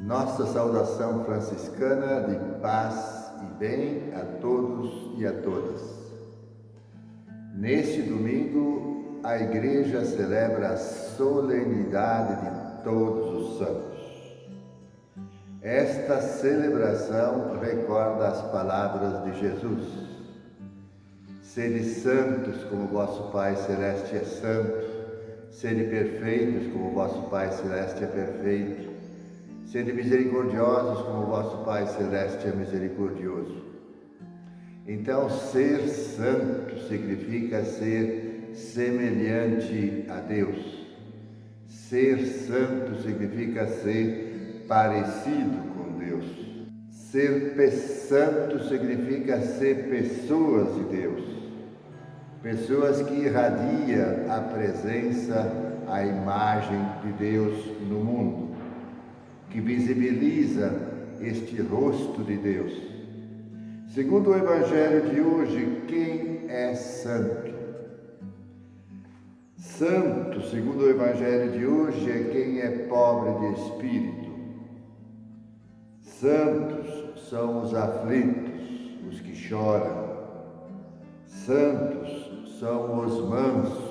Nossa saudação franciscana de paz e bem a todos e a todas. Neste domingo, a Igreja celebra a solenidade de todos os santos. Esta celebração recorda as palavras de Jesus. Sede santos como vosso Pai Celeste é santo, sede perfeitos como vosso Pai Celeste é perfeito, Sede misericordiosos como vosso Pai Celeste é misericordioso. Então, ser santo significa ser semelhante a Deus. Ser santo significa ser parecido com Deus. Ser santo significa ser pessoas de Deus. Pessoas que irradiam a presença, a imagem de Deus no mundo que visibiliza este rosto de Deus. Segundo o Evangelho de hoje, quem é santo? Santo, segundo o Evangelho de hoje, é quem é pobre de espírito. Santos são os aflitos, os que choram. Santos são os mansos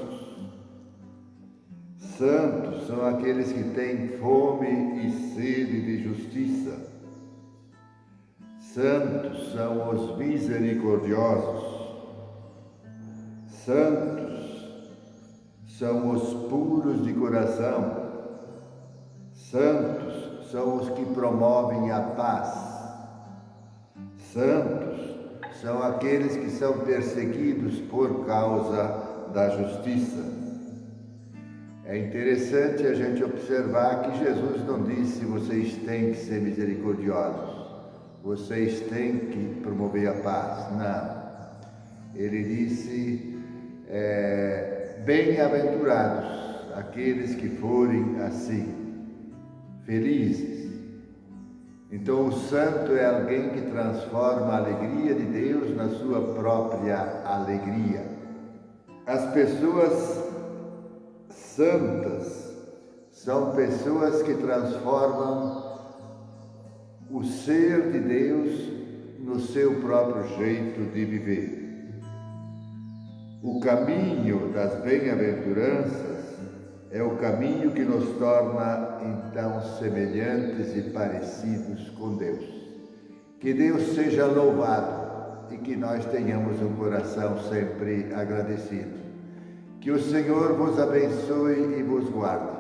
Santos são aqueles que têm fome e sede de justiça. Santos são os misericordiosos. Santos são os puros de coração. Santos são os que promovem a paz. Santos são aqueles que são perseguidos por causa da justiça. É interessante a gente observar que Jesus não disse vocês têm que ser misericordiosos, vocês têm que promover a paz. Não. Ele disse é, bem-aventurados aqueles que forem assim, felizes. Então, o santo é alguém que transforma a alegria de Deus na sua própria alegria. As pessoas santas são pessoas que transformam o ser de Deus no seu próprio jeito de viver. O caminho das bem-aventuranças é o caminho que nos torna então semelhantes e parecidos com Deus. Que Deus seja louvado e que nós tenhamos um coração sempre agradecido. Que o Senhor vos abençoe e vos guarde.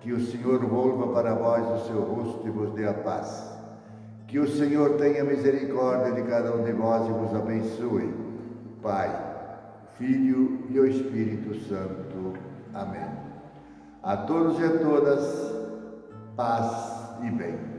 Que o Senhor volva para vós o seu rosto e vos dê a paz. Que o Senhor tenha misericórdia de cada um de vós e vos abençoe. Pai, Filho e o Espírito Santo. Amém. A todos e a todas, paz e bem.